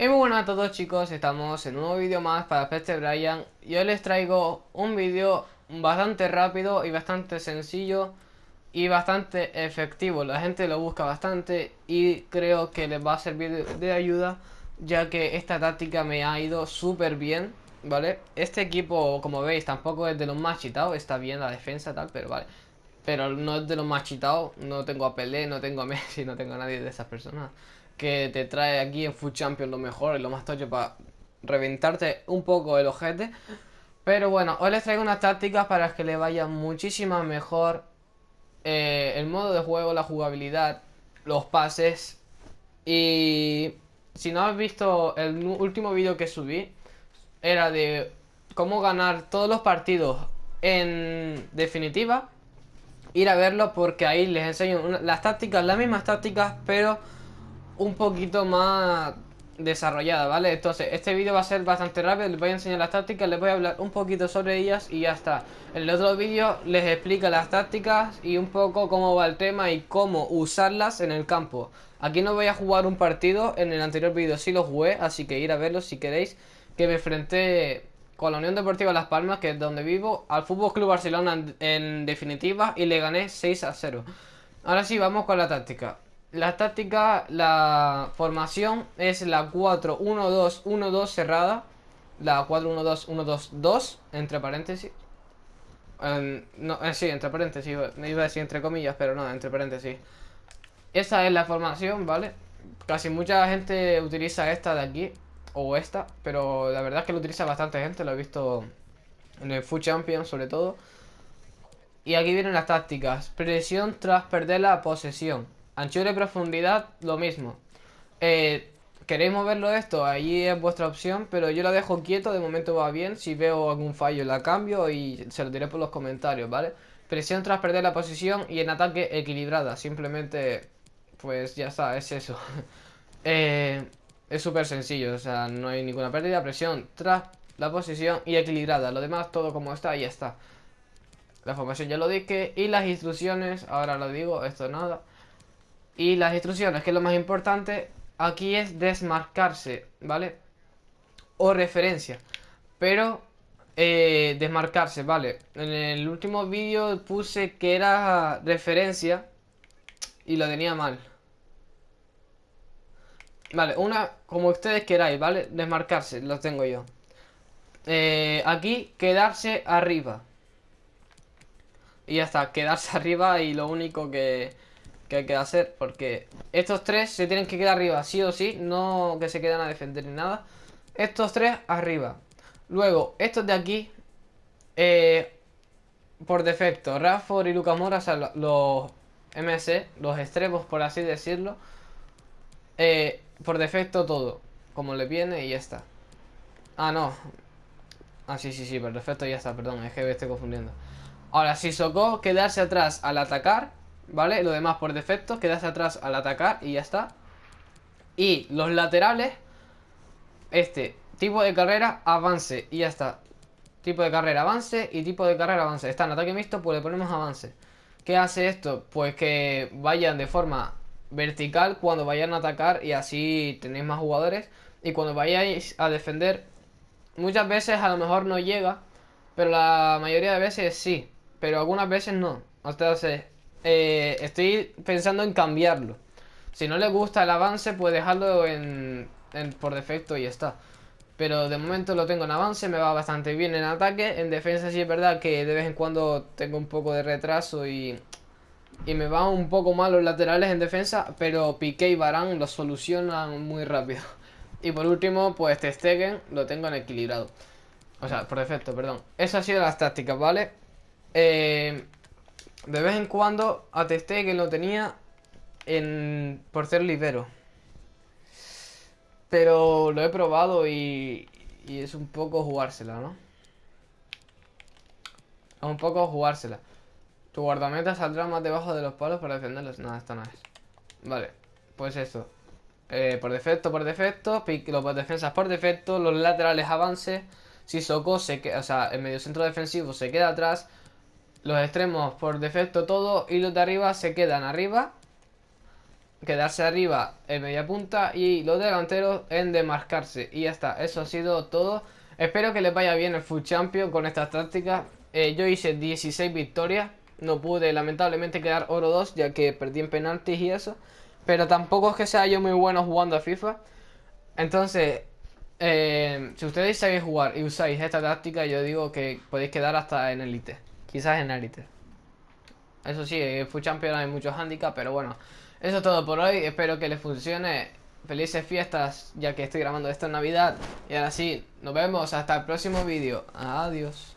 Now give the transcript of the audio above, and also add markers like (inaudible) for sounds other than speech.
Y muy buenas a todos chicos, estamos en un nuevo vídeo más para Peste Brian. Y hoy les traigo un vídeo bastante rápido y bastante sencillo y bastante efectivo. La gente lo busca bastante y creo que les va a servir de ayuda Ya que esta táctica me ha ido súper bien, ¿vale? Este equipo, como veis, tampoco es de los más chitados, está bien la defensa tal, pero vale. Pero no es de los más chitados, no tengo a Pelé, no tengo a Messi, (laughs) no tengo a nadie de esas personas que te trae aquí en Food Champions lo mejor y lo más tocho para reventarte un poco el ojete. Pero bueno, hoy les traigo unas tácticas para que le vaya muchísimo mejor eh, el modo de juego, la jugabilidad, los pases. Y si no has visto el último vídeo que subí, era de cómo ganar todos los partidos en definitiva. Ir a verlo porque ahí les enseño las tácticas, las mismas tácticas, pero un poquito más desarrollada, ¿vale? Entonces, este vídeo va a ser bastante rápido, les voy a enseñar las tácticas, les voy a hablar un poquito sobre ellas y ya está. En el otro vídeo les explica las tácticas y un poco cómo va el tema y cómo usarlas en el campo. Aquí no voy a jugar un partido, en el anterior vídeo sí lo jugué, así que ir a verlo si queréis, que me enfrenté con la Unión Deportiva Las Palmas, que es donde vivo, al Fútbol Club Barcelona en definitiva y le gané 6 a 0. Ahora sí, vamos con la táctica. La táctica, la formación es la 4-1-2-1-2 cerrada. La 4-1-2-1-2-2, entre paréntesis. no, eh, sí, entre paréntesis. Me iba a decir entre comillas, pero no, entre paréntesis. Esa es la formación, ¿vale? Casi mucha gente utiliza esta de aquí, o esta, pero la verdad es que lo utiliza bastante gente, lo he visto en el Food Champion sobre todo. Y aquí vienen las tácticas. Presión tras perder la posesión. Anchura y profundidad, lo mismo. Eh, ¿Queréis moverlo esto? Ahí es vuestra opción, pero yo lo dejo quieto, de momento va bien. Si veo algún fallo la cambio y se lo diré por los comentarios, ¿vale? Presión tras perder la posición y en ataque equilibrada. Simplemente, pues ya está, es eso. (laughs) eh, es súper sencillo, o sea, no hay ninguna pérdida. Presión tras la posición y equilibrada. Lo demás, todo como está, y ya está. La formación ya lo dije. Y las instrucciones, ahora lo digo, esto nada. Y las instrucciones, que es lo más importante, aquí es desmarcarse, ¿vale? O referencia. Pero eh, desmarcarse, ¿vale? En el último vídeo puse que era referencia y lo tenía mal. Vale, una como ustedes queráis, ¿vale? Desmarcarse, lo tengo yo. Eh, aquí, quedarse arriba. Y ya está, quedarse (laughs) arriba y lo único que que hay que hacer Porque estos tres se tienen que quedar arriba Sí o sí, no que se quedan a defender ni nada. Estos tres arriba. Luego, estos de aquí eh, Por defecto Rafford y Lucas Mora, o sea, los MC Los extremos, por así decirlo eh, Por defecto todo Como le viene y ya está. Ah, no. Ah, sí, sí, sí, por defecto ya está, perdón Es que me estoy confundiendo. Ahora, si Socó quedarse atrás al atacar ¿Vale? Lo demás por defecto, quedarse atrás al atacar y ya está. Y los laterales, este, tipo de carrera, avance y ya está. Tipo de carrera, avance y tipo de carrera, avance. Está en ataque mixto, pues le ponemos avance. ¿Qué hace esto? Pues que vayan de forma vertical cuando vayan a atacar y así tenéis más jugadores. Y cuando vayáis a defender, muchas veces a lo mejor no llega, pero la mayoría de veces sí. Pero algunas veces no. Entonces, eh, estoy pensando en cambiarlo. Si no le gusta el avance, pues dejarlo en, por defecto y está. Pero de momento lo tengo en avance, me va bastante bien en ataque. En defensa sí es verdad que de vez en cuando tengo un poco de retraso y, y me van un poco mal los laterales en defensa. Pero Piqué y Barán lo solucionan muy rápido. (laughs) Y por último, pues Stegen lo tengo en equilibrado. O sea, por defecto, perdón. Esas han sido las tácticas, ¿vale? Eh, de vez en cuando atesté que lo tenía en, por ser libero. Pero lo he probado y, y es un poco jugársela, ¿no? Es un poco jugársela. Tu guardameta saldrá más debajo de los palos para defenderlos. Nada, esto no es. Vale, pues esto. Eh, por defecto, por defecto. Los defensas por defecto. Los laterales avance. Si Soko se queda, o sea, el medio centro defensivo se queda atrás. Los extremos por defecto todo y los de arriba se quedan arriba. quedarse arriba en media punta y los delanteros en demarcarse. Y ya está, eso ha sido todo. Espero que les vaya bien el Full Champion con estas tácticas. Eh, yo hice 16 victorias. No pude lamentablemente quedar oro 2 ya que perdí en penaltis y eso. Pero tampoco es que sea yo muy bueno jugando a FIFA. Entonces, eh, si ustedes sabéis jugar y usáis esta táctica, yo digo que podéis quedar hasta en Elite. Quizás en Elite. Eso sí, en Full Champion hay muchos handicaps, pero bueno. Eso es todo por hoy. Espero que les funcione. Felices fiestas, ya que estoy grabando esto en Navidad. Y ahora sí, nos vemos hasta el próximo vídeo. Adiós.